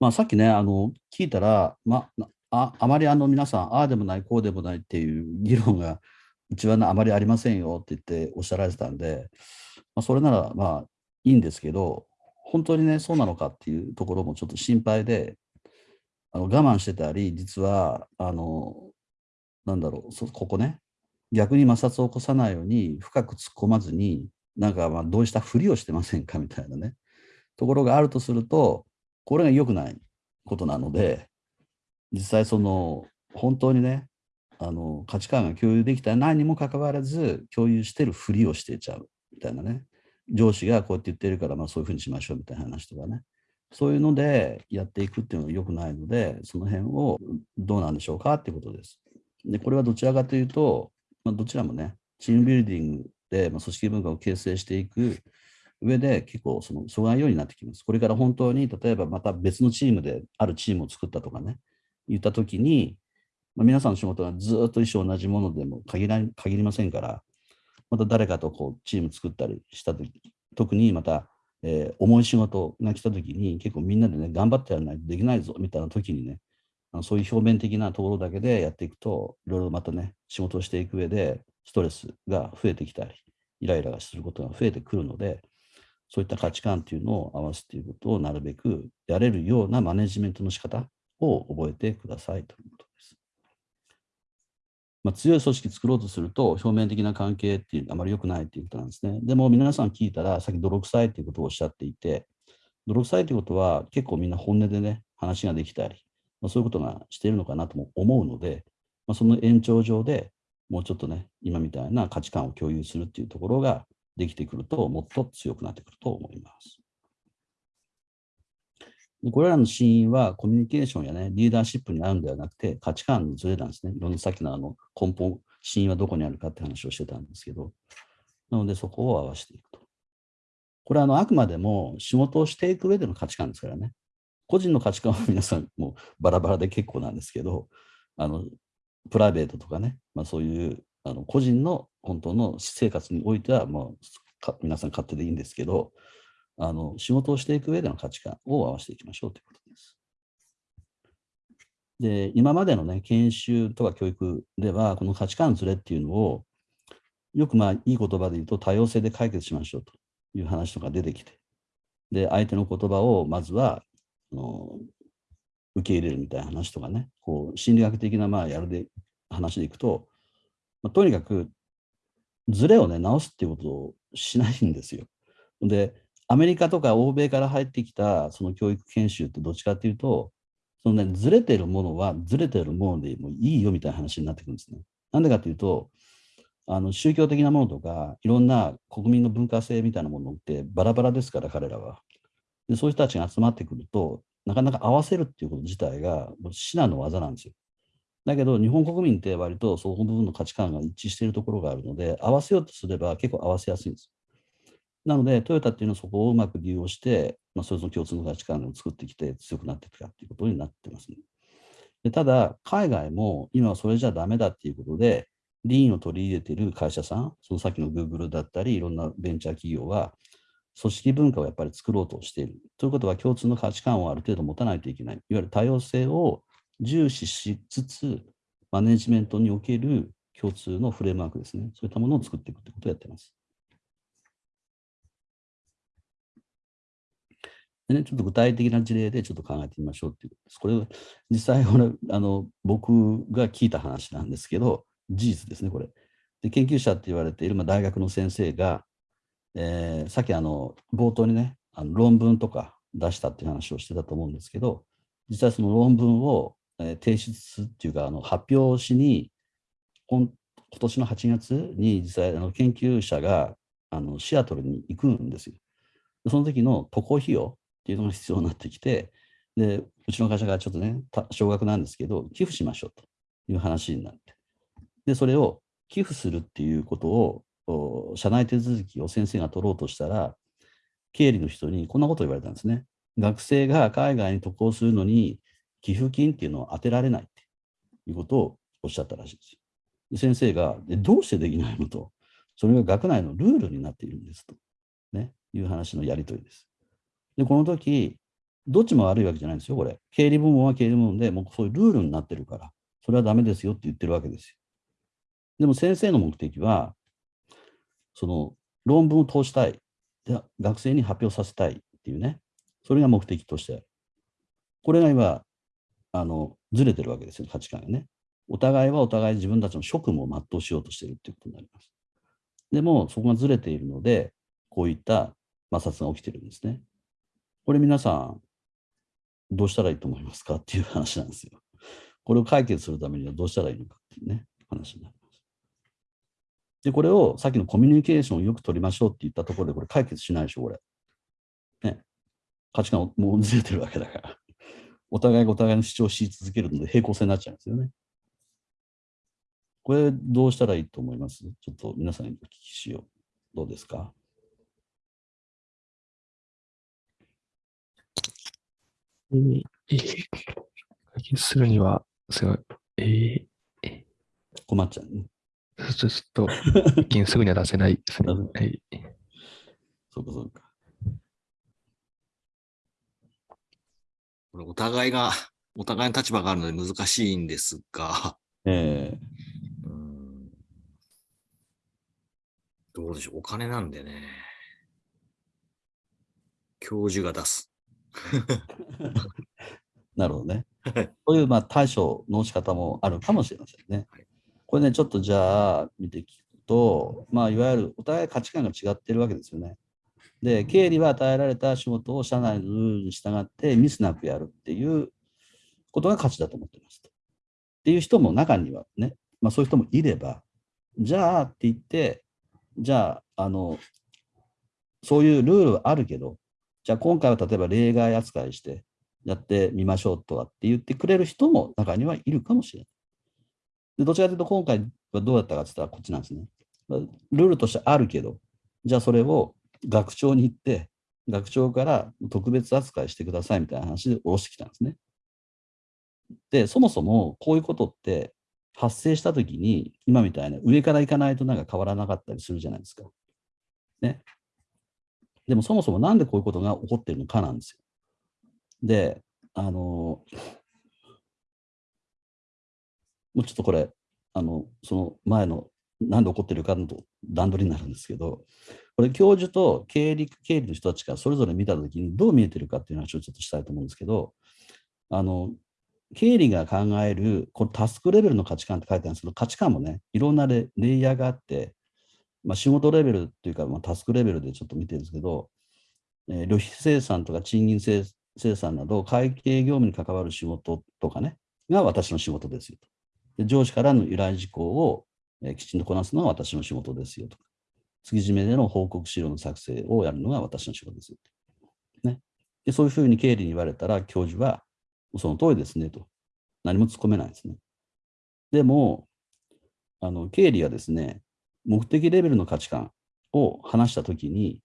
まあ、さっきね、あの聞いたら、まあ、あまりあの皆さん、ああでもない、こうでもないっていう議論がうちはあまりありませんよって言っておっしゃられてたんで、まあ、それならまあいいんですけど、本当にね、そうなのかっていうところもちょっと心配で、あの我慢してたり、実は、あの、なんだろう、ここね、逆に摩擦を起こさないように深く突っ込まずに、なんかまあどうしたふりをしてませんかみたいなね、ところがあるとすると、これが良くないことなので、実際その、本当にね、あの価値観が共有できたらないにもかかわらず、共有してるふりをしていちゃうみたいなね。上司がこうやって言ってるから、まあそういうふうにしましょうみたいな話とかね。そういうのでやっていくっていうのは良くないので、その辺をどうなんでしょうかっていうことです。で、これはどちらかというと、まあ、どちらもね、チームビルディングで、まあ、組織文化を形成していく上で結構その阻害要因になってきます。これから本当に例えばまた別のチームであるチームを作ったとかね、言ったときに、まあ、皆さんの仕事がずっと一緒同じものでも限ら限りませんから、また誰かとこうチーム作ったりしたとき、特にまた、えー、重い仕事が来たときに結構みんなでね、頑張ってやらないとできないぞみたいなときにね、あのそういう表面的なところだけでやっていくと、いろいろまたね、仕事をしていく上でストレスが増えてきたり、イライラすることが増えてくるので、そういった価値観っていうのを合わすということをなるべくやれるようなマネジメントの仕方を覚えてくださいということです。まあ、強い組織作ろうとすると、表面的な関係っていうのはあまり良くないっていうことなんですね。でも皆さん聞いたら、さっき泥臭いっていうことをおっしゃっていて、泥臭いということは結構みんな本音でね、話ができたり、まあ、そういうことがしているのかなとも思うので、まあ、その延長上でもうちょっとね、今みたいな価値観を共有するっていうところができてくると、もっと強くなってくると思います。これらの死因はコミュニケーションやね、リーダーシップにあるんではなくて、価値観のズレなんですね。いろんなさっきのあの根本、死因はどこにあるかって話をしてたんですけど、なのでそこを合わせていくと。これはあのあくまでも仕事をしていく上での価値観ですからね。個人の価値観は皆さんもうバラバラで結構なんですけど、あのプライベートとかね、まあ、そういうあの個人の本当の私生活においては、もう皆さん勝手でいいんですけど、あの仕事をしていく上での価値観を合わせていきましょうということです。で、今までのね、研修とか教育では、この価値観ずれっていうのを、よくまあいい言葉で言うと多様性で解決しましょうという話とか出てきて、で、相手の言葉をまずはあの受け入れるみたいな話とかね、こう心理学的なまあやるで話でいくと、まあ、とにかくズレをね、直すっていうことをしないんですよ。で、アメリカとか欧米から入ってきたその教育研修ってどっちかっていうと、そのね、ずれてるものはずれてるものでもいいよみたいな話になってくるんですね。なんでかっていうと、あの宗教的なものとか、いろんな国民の文化性みたいなものってバラバラですから、彼らは。でそういう人たちが集まってくると、なかなか合わせるっていうこと自体が至難の技なんですよ。だけど、日本国民って割とその部分の価値観が一致しているところがあるので、合わせようとすれば結構合わせやすいんです。なので、トヨタっていうのはそこをうまく利用して、まあ、それぞれ共通の価値観を作ってきて強くなっていくかっていうことになってますね。でただ、海外も今はそれじゃダメだっていうことで、リーンを取り入れている会社さん、そのさっきの Google だったり、いろんなベンチャー企業は、組織文化をやっぱり作ろうとしている。ということは、共通の価値観をある程度持たないといけない。いわゆる多様性を重視しつつ、マネジメントにおける共通のフレームワークですね。そういったものを作っていくということをやっています。でね、ちょっと具体的な事例でちょっと考えてみましょうっていうことです。これ、実際これあの、僕が聞いた話なんですけど、事実ですね、これ。で研究者って言われている、まあ、大学の先生が、えー、さっきあの冒頭にね、あの論文とか出したっていう話をしてたと思うんですけど、実際その論文を、提出っていうか、あの発表しに、今年の8月に実際あの研究者があのシアトルに行くんですよ。その時の渡航費用っていうのが必要になってきて、で、うちの会社がちょっとね、少額なんですけど、寄付しましょうという話になって。で、それを寄付するっていうことを社内手続きを先生が取ろうとしたら、経理の人にこんなことを言われたんですね。学生が海外に渡航するのに寄付金っていうのを当てられないっていうことをおっしゃったらしいです。で先生がで、どうしてできないのと、それが学内のルールになっているんですと、ね、いう話のやり取りです。で、この時、どっちも悪いわけじゃないんですよ、これ。経理部門は経理部門で、もうそういうルールになってるから、それはダメですよって言ってるわけですよ。でも先生の目的は、その論文を通したい、学生に発表させたいっていうね、それが目的としてある。これが今、あのずれてるわけですよ、価値観がね。お互いはお互い自分たちの職務を全うしようとしてるっていうことになります。でも、そこがずれているので、こういった摩擦が起きてるんですね。これ皆さん、どうしたらいいと思いますかっていう話なんですよ。これを解決するためにはどうしたらいいのかっていうね、話になります。で、これをさっきのコミュニケーションをよく取りましょうって言ったところで、これ解決しないでしょ、これ。ね。価値観もうずれてるわけだから。お互いがお互いの主張し続けるので平行線になっちゃうんですよね。これどうしたらいいと思います？ちょっと皆さんにお聞きしよう。どうですか？えー、えー、解決するには、すごい、えー、困っちゃうね。ちょっと、一見すぐには出せないですね。はい。そうか、そうか。これお互いが、お互いの立場があるので難しいんですが、ええうんどうでしょう、お金なんでね、教授が出す。なるほどね。そういうまあ対処の仕方もあるかもしれませんね。これね、ちょっとじゃあ見て聞くと、まあ、いわゆるお互い価値観が違ってるわけですよね。で、経理は与えられた仕事を社内のルールに従ってミスなくやるっていうことが価値だと思ってますと。っていう人も中にはね、まあ、そういう人もいれば、じゃあって言って、じゃあ、あの、そういうルールはあるけど、じゃあ今回は例えば例外扱いしてやってみましょうとかって言ってくれる人も中にはいるかもしれない。でどちらかというと今回はどうだったかって言ったらこっちなんですね。ルールとしてあるけど、じゃあそれを学長に行って、学長から特別扱いしてくださいみたいな話で下ろしてきたんですね。で、そもそもこういうことって発生したときに、今みたいな上から行かないとなんか変わらなかったりするじゃないですか。ね。でもそもそもなんでこういうことが起こってるのかなんですよ。で、あの、もうちょっとこれ、あの、その前のなんで起こってるかの段取りになるんですけど、これ教授と経理経理の人たちがそれぞれ見たときにどう見えてるかっていう話をちょっとしたいと思うんですけど、あの、経理が考える、このタスクレベルの価値観って書いてあるんですけど、価値観もね、いろんなレイヤーがあって、まあ、仕事レベルっていうか、まあ、タスクレベルでちょっと見てるんですけど、えー、旅費生産とか賃金生生産など、会計業務に関わる仕事とかね、が私の仕事ですよと。で上司からの依頼事項を、えー、きちんとこなすのが私の仕事ですよとか。月締めでの報告資料の作成をやるのが私の仕事です。ね。でそういうふうに経理に言われたら、教授は、その通りですねと。何も突っ込めないですね。でも、あの経理はですね、目的レベルの価値観を話したときに、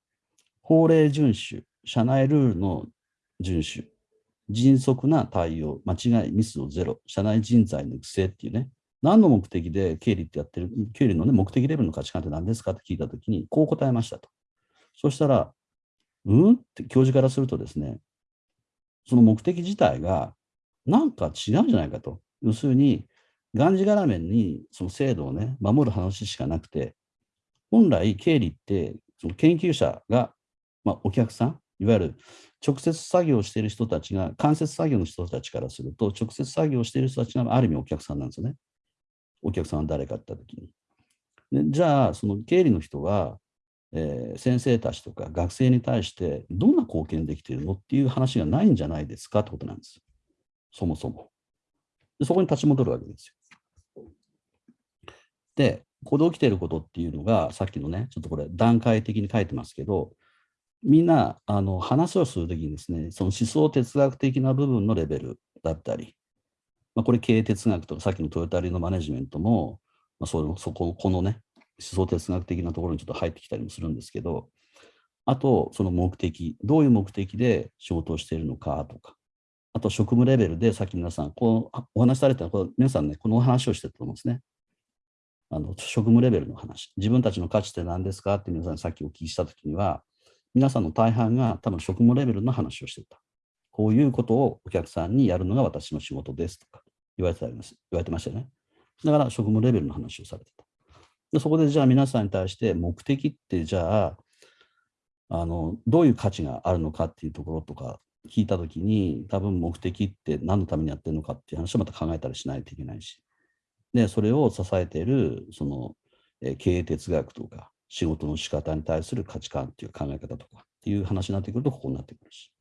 法令遵守、社内ルールの遵守、迅速な対応、間違い、ミスをゼロ、社内人材の育成っていうね、何の目的で経理ってやってる、経理の、ね、目的レベルの価値観って何ですかって聞いたときに、こう答えましたと。そしたら、うんって教授からするとですね、その目的自体がなんか違うんじゃないかと。要するに、がんじがらめにその制度をね、守る話しかなくて、本来経理ってその研究者が、まあ、お客さん、いわゆる直接作業している人たちが、間接作業の人たちからすると、直接作業している人たちがある意味お客さんなんですよね。お客さんは誰かって言ったときに。じゃあ、その経理の人は、えー、先生たちとか学生に対してどんな貢献できているのっていう話がないんじゃないですかってことなんです。そもそも。でそこに立ち戻るわけですよ。で、ここで起きていることっていうのが、さっきのね、ちょっとこれ段階的に書いてますけど、みんなあの話をするときにですね、その思想哲学的な部分のレベルだったり、まあ、これ経営哲学とかさっきのトヨタリのマネジメントも、まあ、そのそここのね、思想哲学的なところにちょっと入ってきたりもするんですけど、あと、その目的、どういう目的で仕事をしているのかとか、あと職務レベルでさっき皆さん、こうお話しされたこ皆さんね、このお話をしてたと思うんですね。あの職務レベルの話。自分たちの価値って何ですかって皆さんさっきお聞きしたときには、皆さんの大半が多分職務レベルの話をしてた。こういうことをお客さんにやるのが私の仕事ですとか言われてたります言われてましたよね。だから職務レベルの話をされてた。でそこでじゃあ皆さんに対して目的ってじゃああのどういう価値があるのかっていうところとか聞いたときに多分目的って何のためにやってるのかっていう話をまた考えたりしないといけないしでそれを支えているその、え経営哲学とか仕事の仕方に対する価値観っていう考え方とかっていう話になってくるとここになってくるし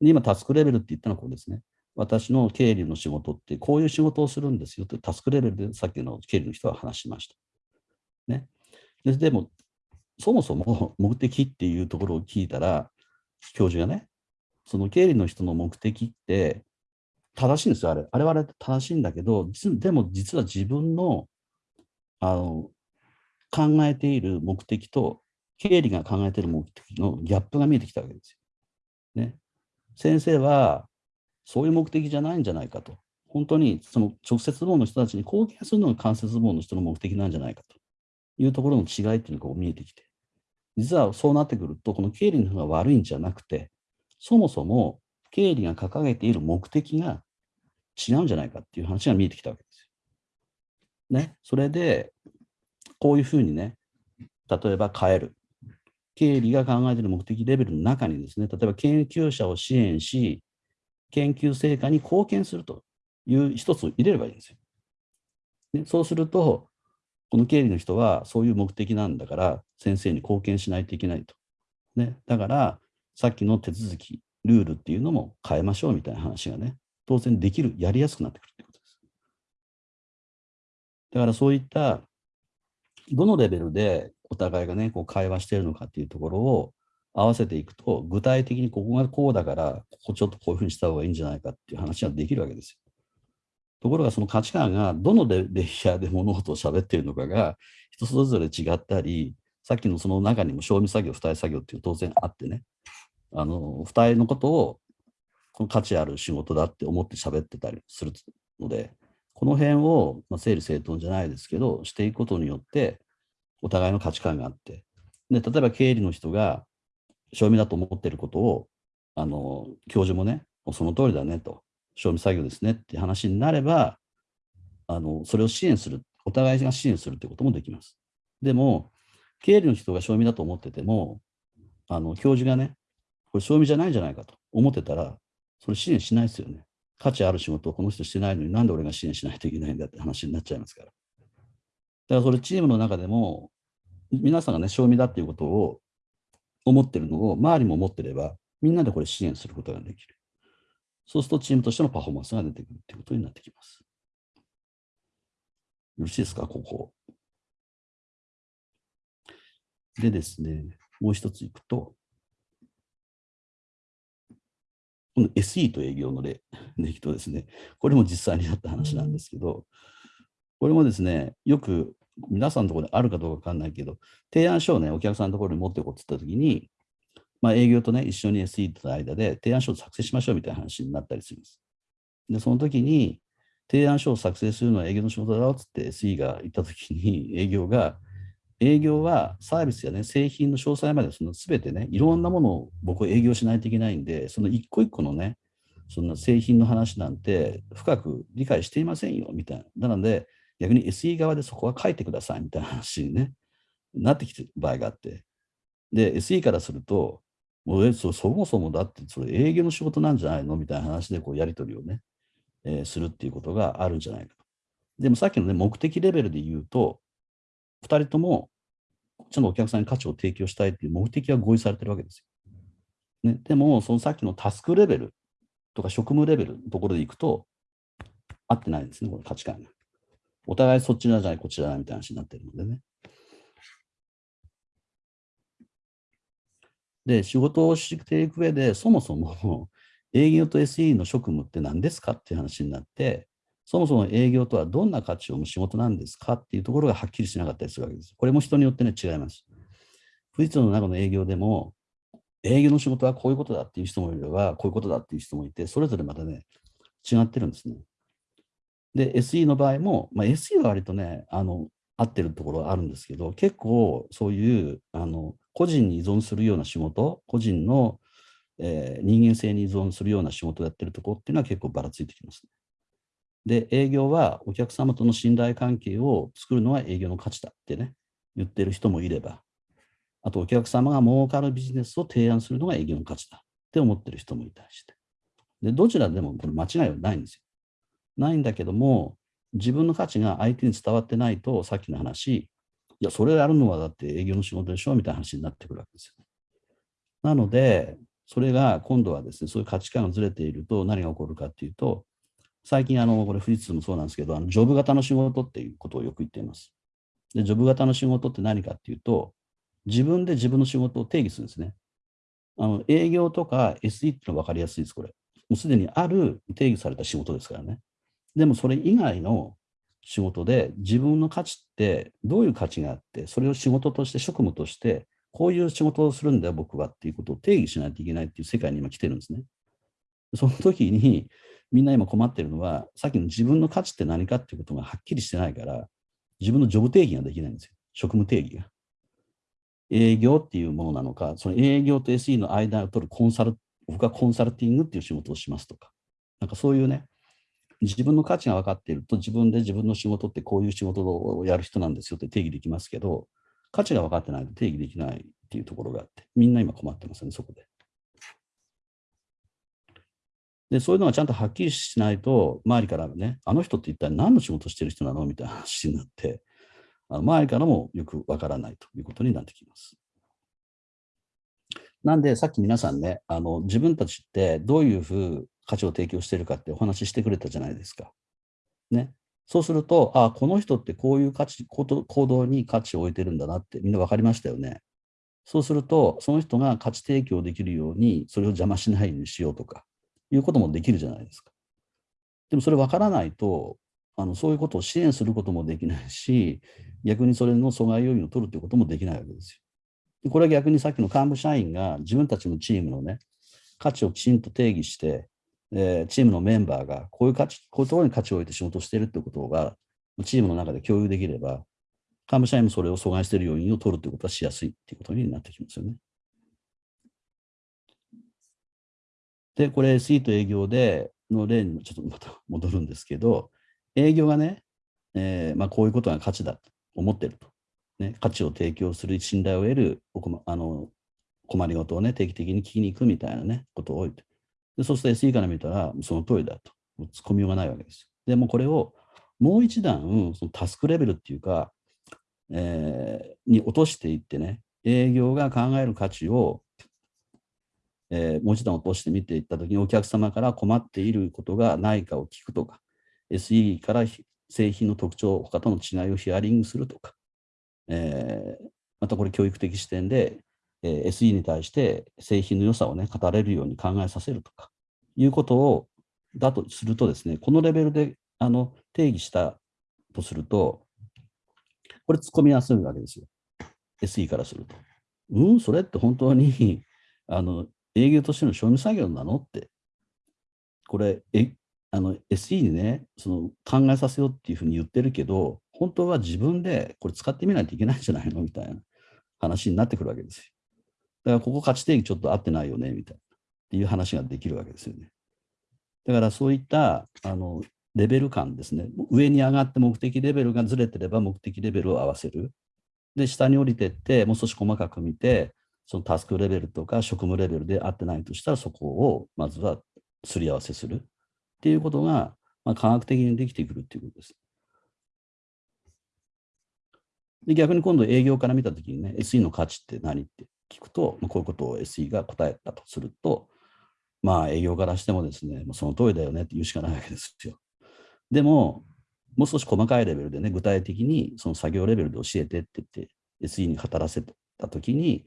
で今タスクレベルって言ったのはここですね私の経理の仕事ってこういう仕事をするんですよってタスクレベルでさっきの経理の人は話しました。ね、ででも、そもそも目的っていうところを聞いたら、教授がね、その経理の人の目的って正しいんですよ、あれ。あれは正しいんだけど、でも実は自分のあの考えている目的と、経理が考えている目的のギャップが見えてきたわけですよ。ね、先生はそういう目的じゃないんじゃないかと。本当にその直接部門の人たちに貢献するのが間接部門の人の目的なんじゃないかというところの違いっていうのが見えてきて、実はそうなってくると、この経理の方が悪いんじゃなくて、そもそも経理が掲げている目的が違うんじゃないかっていう話が見えてきたわけですよ。ね、それで、こういうふうにね、例えば変える。経理が考えている目的レベルの中にですね、例えば研究者を支援し、研究成果に貢献するという一つを入れればいいんですよ。ね、そうすると、この経理の人はそういう目的なんだから、先生に貢献しないといけないと。ね、だから、さっきの手続き、ルールっていうのも変えましょうみたいな話がね、当然できる、やりやすくなってくるってことです。だからそういった、どのレベルでお互いがね、こう会話しているのかっていうところを合わせていくと、具体的にここがこうだから、ここちょっとこういうふうにした方がいいんじゃないかっていう話ができるわけですよ。ところがその価値観がどのレイヤーで物事を喋っているのかが人それぞれ違ったり、さっきのその中にも賞味作業、付帯作業っていう当然あってね、あの、付帯のことをこの価値ある仕事だって思って喋ってたりするので、この辺を、まあ、整理整頓じゃないですけど、していくことによって、お互いの価値観があって、で、例えば経理の人が、賞味だと思ってることを、あの、教授もね、その通りだねと、賞味作業ですねって話になれば、あの、それを支援する、お互いが支援するということもできます。でも、経理の人が賞味だと思ってても、あの、教授がね、これ賞味じゃないんじゃないかと思ってたら、それ支援しないですよね。価値ある仕事をこの人してないのになんで俺が支援しないといけないんだって話になっちゃいますから。だからそれチームの中でも、皆さんがね、賞味だっていうことを思ってるのを周りも思ってれば、みんなでこれ支援することができる。そうするとチームとしてのパフォーマンスが出てくるということになってきます。よろしいですか、ここ。でですね、もう一ついくと、この SE と営業の例 でいくとですね、これも実際にあった話なんですけど、これもですね、よく皆さんのところであるかどうかわかんないけど、提案書をね、お客さんのところに持っていこうって言ったときに、まあ、営業とね、一緒に SE との間で提案書を作成しましょうみたいな話になったりするんです。で、その時に、提案書を作成するのは営業の仕事だろうっつって SE が言った時に、営業が、営業はサービスやね、製品の詳細までその全てね、いろんなものを僕は営業しないといけないんで、その一個一個のね、そんな製品の話なんて深く理解していませんよ、みたいな。なので、逆に SE 側でそこは書いてくださいみたいな話に、ね、なってきてる場合があって。で、SE からすると、もうそそもそもだってそれ営業の仕事なんじゃないの？みたいな話でこうやり取りをね、えー、するっていうことがあるんじゃないかと。でもさっきのね、目的レベルで言うと、2人ともちゃんとお客さんに価値を提供したいっていう目的は合意されてるわけですよ。ね、でも、そのさっきのタスクレベルとか職務レベルのところでいくと、合ってないんですね、これ価値観が。お互いそっちなんじゃない、こちじゃないみたいな話になってるのでね。で、仕事をしていく上で、そもそも 営業と SE の職務って何ですかっていう話になって、そもそも営業とはどんな価値を生む仕事なんですかっていうところがはっきりしなかったりするわけです。これも人によってね、違います。富士通の中の営業でも、営業の仕事はこういうことだっていう人もいれば、こういうことだっていう人もいて、それぞれまたね、違ってるんですね。で、SE の場合も、まあ、SE は割とね、あの、合ってるところはあるんですけど、結構そういう、あの、個人に依存するような仕事、個人のえー人間性に依存するような仕事をやってるところっていうのは結構ばらついてきます、で、営業はお客様との信頼関係を作るのは営業の価値だってね、言ってる人もいれば、あとお客様が儲かるビジネスを提案するのが営業の価値だって思ってる人もいたりして。で、どちらでもこれ間違いはないんですよ。ないんだけども、自分の価値が相手に伝わってないと、さっきの話、いや、それやるのはだって営業の仕事でしょみたいな話になってくるわけですよ。なので、それが今度はですね、そういう価値観がずれていると何が起こるかっていうと、最近、あの、これ富士通もそうなんですけど、あのジョブ型の仕事っていうことをよく言っています。で、ジョブ型の仕事って何かっていうと、自分で自分の仕事を定義するんですね。あの営業とか SE ってのは分かりやすいです、これ。もうすでにある定義された仕事ですからね。でもそれ以外の仕事で自分の価値ってどういう価値があって、それを仕事として職務として、こういう仕事をするんだよ、僕はっていうことを定義しないといけないっていう世界に今来てるんですね。その時にみんな今困ってるのは、さっきの自分の価値って何かっていうことがはっきりしてないから、自分のジョブ定義ができないんですよ。職務定義が。営業っていうものなのか、その営業と SE の間を取るコンサル、僕はコンサルティングっていう仕事をしますとか、なんかそういうね、自分の価値が分かっていると、自分で自分の仕事ってこういう仕事をやる人なんですよって定義できますけど、価値が分かってないと定義できないっていうところがあって、みんな今困ってますね、そこで。で、そういうのがちゃんとはっきりしないと、周りからね、あの人って一体何の仕事してる人なのみたいな話になって、あの周りからもよくわからないということになってきます。なんで、さっき皆さんね、あの自分たちってどういうふう価値を提供してるかってお話ししてくれたじゃないですか。ね。そうすると、あこの人ってこういう価値行動行動に価値を置いてるんだなってみんな分かりましたよね。そうすると、その人が価値提供できるように、それを邪魔しないようにしようとか、いうこともできるじゃないですか。でもそれ分からないと、あのそういうことを支援することもできないし、逆にそれの阻害要因を取るということもできないわけですよ。これは逆にさっきの幹部社員が自分たちのチームのね、価値をきちんと定義して、えーチームのメンバーがこういう価値、こういうところに価値を置いて仕事をしているということが、チームの中で共有できれば、幹部社員もそれを阻害している要因を取るということはしやすいということになってきますよね。で、これ SE と営業での例にちょっとまた戻るんですけど、営業がね、えーまあ、こういうことが価値だと思ってると。ね、価値を提供する信頼を得るおこまあの困りごとをね、定期的に聞きに行くみたいなね、ことを多いと。でそうすると SE から見たら、その通りだと。もう突っ込みようがないわけです。でもこれをもう一段、そのタスクレベルっていうか、えーに落としていってね、営業が考える価値をえーもう一段落として見ていったときに、お客様から困っていることがないかを聞くとか、SE から製品の特徴、他との違いをヒアリングするとか、えーまたこれ教育的視点で、え SE に対して製品の良さをね、語れるように考えさせるとか、いうことを、だとするとですね、このレベルであの定義したとすると、これ突っ込みやすいわけですよ。SE からすると。うん、それって本当にあの営業としての賞味作業なのって、これ、えあの SE にね、その考えさせようっていうふうに言ってるけど、本当は自分でこれ使ってみないといけないんじゃないのみたいな話になってくるわけですよ。だからここ価値定義ちょっと合ってないよね、みたいな、っていう話ができるわけですよね。だからそういったあのレベル感ですね。上に上がって目的レベルがずれてれば目的レベルを合わせる。で、下に降りてって、もう少し細かく見て、そのタスクレベルとか職務レベルで合ってないとしたら、そこをまずはすり合わせするっていうことが、まあ、科学的にできてくるっていうことです。で逆に今度営業から見たときにね、SE の価値って何って聞くと、まあ、こういうことを SE が答えたとすると、まあ営業からしてもですね、もうその通りだよねって言うしかないわけですよ。でも、もう少し細かいレベルでね、具体的にその作業レベルで教えてって言って、SE に語らせたときに、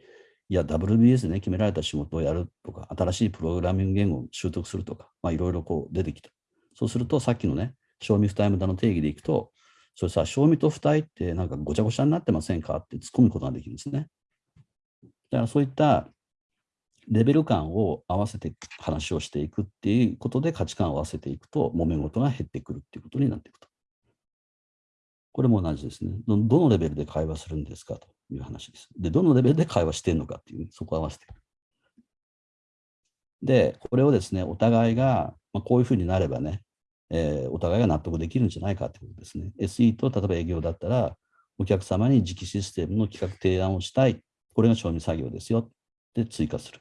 いや、WBS でね、決められた仕事をやるとか、新しいプログラミング言語を習得するとか、まあいろいろこう出てきた。そうすると、さっきのね、賞味不タイムだの定義でいくと、それさ、賞味と不体ってなんかごちゃごちゃになってませんか？って突っ込むことができるんですね。だからそういったレベル感を合わせて話をしていくっていうことで価値観を合わせていくと、揉め事が減ってくるっていうことになっていくと。これも同じですね。どどのレベルで会話するんですかという話です。で、どのレベルで会話してるのかっていう、そこを合わせていく。で、これをですね、お互いが、まあ、こういうふうになればね、えーお互いが納得できるんじゃないかということですね。SE と例えば営業だったら、お客様に磁気システムの企画提案をしたい。これが賞味作業ですよ。って、追加する。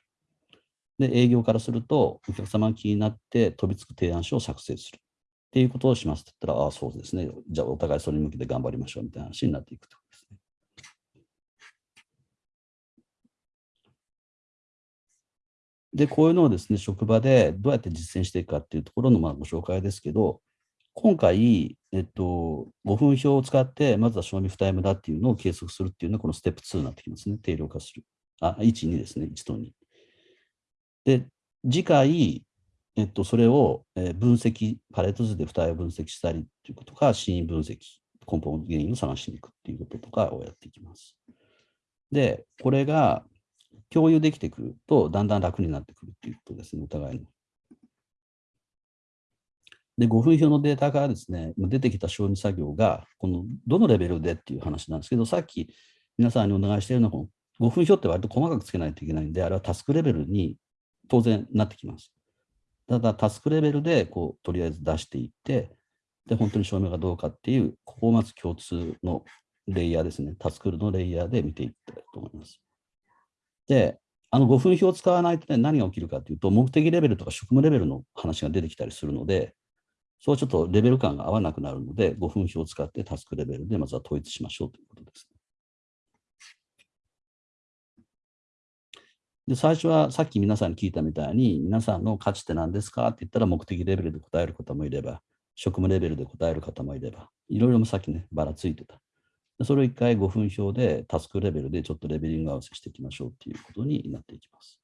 で、営業からすると、お客様が気になって飛びつく提案書を作成する。っていうことをしますって言ったら、ああ、そうですね。じゃあ、お互いそれに向けて頑張りましょうみたいな話になっていくということで。こういうのをですね、職場でどうやって実践していくかっていうところのまあご紹介ですけど、今回、えっと、5分表を使って、まずは賞味負タイムだっていうのを計測するっていうのが、このステップ2になってきますね。定量化する。あ、1、2ですね。1と2。で、次回、えっと、それを分析、パレット図で負担を分析したりっていうことか、真因分析、根本原因を探しに行くっていうこととかをやっていきます。で、これが共有できてくると、だんだん楽になってくるっていうことですね、お互いの。で、5分表のデータからですね、出てきた承認作業が、このどのレベルでっていう話なんですけど、さっき皆さんにお願いしているのは、この5分表って割と細かくつけないといけないんで、あれはタスクレベルに当然なってきます。ただ、タスクレベルで、こう、とりあえず出していって、で、本当に証明がどうかっていう、ここをまず共通のレイヤーですね、タスクのレイヤーで見ていきたいと思います。で、あの5分表を使わないとね、何が起きるかというと、目的レベルとか職務レベルの話が出てきたりするので、そうちょっとレベル感が合わなくなるので、5分表を使ってタスクレベルでまずは統一しましょうということです。で、最初はさっき皆さんに聞いたみたいに、皆さんの価値って何ですかって言ったら目的レベルで答える方もいれば、職務レベルで答える方もいれば、いろいろさっきね、ばらついてた。それを一回5分表でタスクレベルでちょっとレベリング合わせしていきましょうっていうことになっていきます。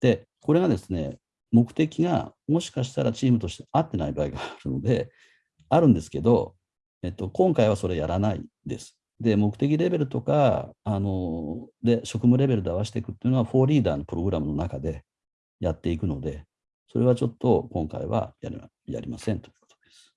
で、これがですね、目的がもしかしたらチームとして合ってない場合があるので、あるんですけど、えっと、今回はそれやらないです。で、目的レベルとか、あの、で、職務レベルで合わせていくっていうのは、フォーリーダーのプログラムの中でやっていくので、それはちょっと今回はやりませんということです。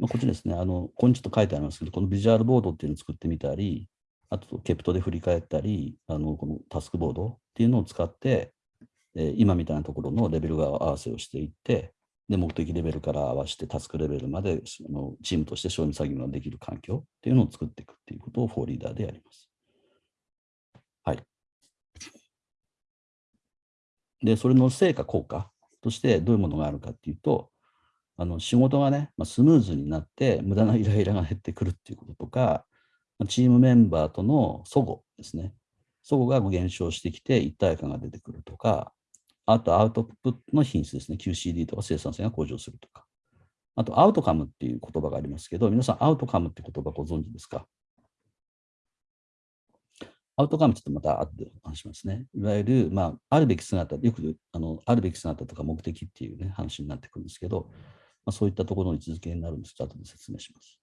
まあ、こっちですね、あの、ここにちょっと書いてありますけど、このビジュアルボードっていうのを作ってみたり、あと、ケプトで振り返ったり、あの、このタスクボードっていうのを使って、えー今みたいなところのレベル合わせをしていって、で、目的レベルから合わせてタスクレベルまでそのチームとして承認作業ができる環境っていうのを作っていくっていうことをフォーリーダーでやります。はい。で、それの成果、効果としてどういうものがあるかっていうと、あの仕事がね、まあ、スムーズになって、無駄なイライラが減ってくるっていうこととか、まチームメンバーとの相互ですね。相互が減少してきて一体感が出てくるとか、あとアウトプットの品質ですね。QCD とか生産性が向上するとか。あとアウトカムっていう言葉がありますけど、皆さんアウトカムって言葉ご存知ですか？アウトカムちょっとまた後でお話しますね。いわゆる、まあ、あるべき姿、よくあのあるべき姿とか目的っていうね、話になってくるんですけど、まあ、そういったところの位置づけになるんですけど、後で説明します。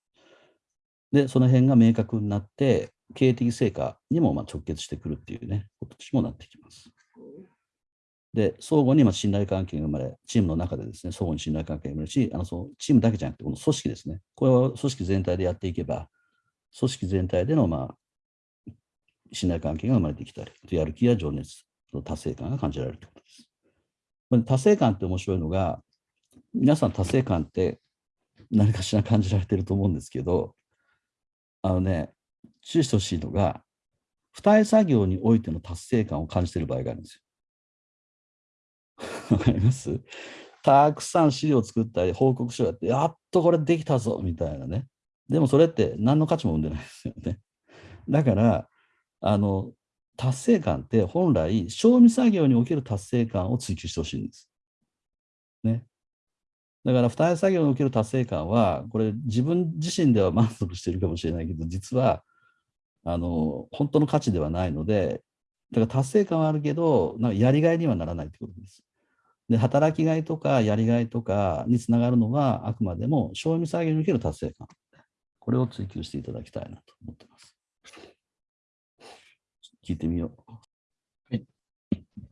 で、その辺が明確になって、経営的成果にもまあ直結してくるっていうね、ことにもなってきます。で、相互にまあ信頼関係が生まれ、チームの中でですね、相互に信頼関係が生まれるし、あのそのチームだけじゃなくて、この組織ですね。これを組織全体でやっていけば、組織全体でのまあ信頼関係が生まれてきたり、やる気や情熱、達成感が感じられるということです。達成感って面白いのが、皆さん達成感って何かしら感じられてると思うんですけど、あのね、注意してほしいのが、付帯作業においての達成感を感じてる場合があるんですよ。わかります？たくさん資料を作ったり、報告書やって、やっとこれできたぞみたいなね。でもそれって何の価値も生んでないですよね。だから、あの、達成感って本来、賞味作業における達成感を追求してほしいんです。ね。だから、付帯作業における達成感は、これ自分自身では満足しているかもしれないけど、実は、あの、本当の価値ではないので、だから達成感はあるけど、なんかやりがいにはならないということです。で、働きがいとかやりがいとかにつながるのは、あくまでも賞味作業における達成感。これを追求していただきたいなと思ってます。聞いてみよう。はい。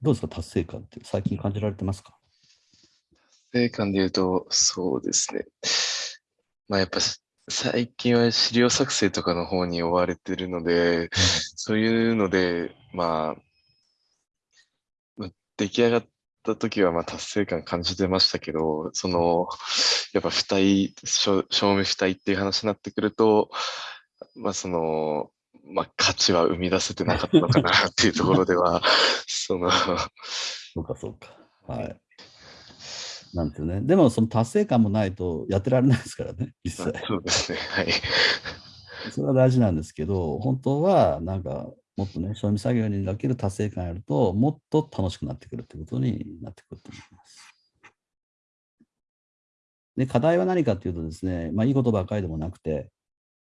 どうですか、達成感って最近感じられてますか？達成感で言うと、そうですね。まあやっぱ最近は資料作成とかの方に追われてるので、そういうので、まあ、出来上がった時はまあ達成感感じてましたけど、その、やっぱ付帯、証証明付帯っていう話になってくると、まあその、まあ価値は生み出せてなかったのかなっていうところでは、その、そうか、そうか。はい。なんていうね。でも、その達成感もないとやってられないですからね、実際。そうですね。はい。それは大事なんですけど、本当は、なんか、もっとね、賞味作業にかける達成感やると、もっと楽しくなってくるってことになってくると思います。で、課題は何かっていうとですね、まあ、いいことばっかりでもなくて、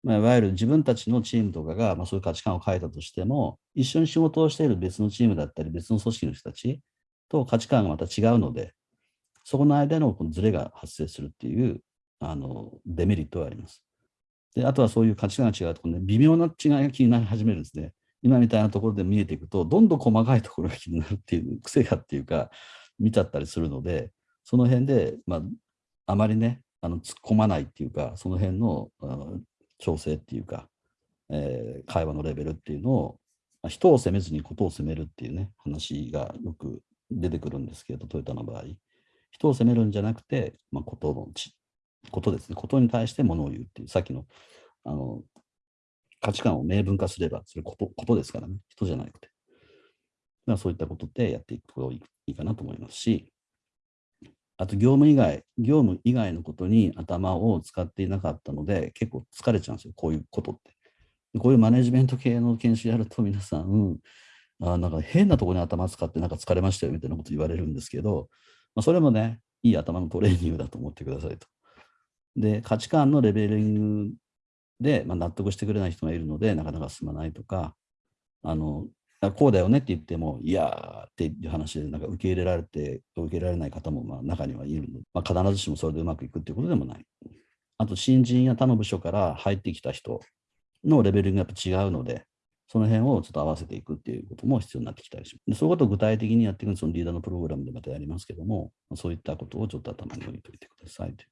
まあ、いわゆる自分たちのチームとかが、まあ、そういう価値観を変えたとしても、一緒に仕事をしている別のチームだったり、別の組織の人たちと価値観がまた違うので、そこの間のこのズレが発生するっていうあのデメリットはあります。で、あとはそういう価値観が違うところね、微妙な違いが気になり始めるんですね。今みたいなところで見えていくと、どんどん細かいところが気になるっていう癖がっていうか、見ちゃったりするので、その辺で、まあ、あまりね、あの突っ込まないっていうか、その辺のの調整っていうか、えー会話のレベルっていうのを、まあ人を責めずにことを責めるっていうね、話がよく出てくるんですけど、トヨタの場合。人を責めるんじゃなくて、まあ、ことのち、ことですね。ことに対してものを言うっていう、さっきの、あの、価値観を明文化すれば、それこと、ことですからね。人じゃなくて。だからそういったことでやっていくといいかなと思いますし、あと業務以外、業務以外のことに頭を使っていなかったので、結構疲れちゃうんですよ、こういうことって。こういうマネジメント系の研修やると皆さん、うんあなんか変なところに頭使ってなんか疲れましたよみたいなこと言われるんですけど、まあ、それもね、いい頭のトレーニングだと思ってくださいと。で、価値観のレベリングで、まあ、納得してくれない人がいるので、なかなか進まないとか、あの、こうだよねって言っても、いやーっていう話で、なんか受け入れられて、受け入れられない方もまあ中にはいるので、まあ、必ずしもそれでうまくいくっていうことでもない。あと、新人や他の部署から入ってきた人のレベルがやっぱ違うので、その辺をちょっと合わせていくっていうことも必要になってきたりします。でそういうことを具体的にやっていくそのリーダーのプログラムでまたやりますけども、そういったことをちょっと頭に置いておいてくださいという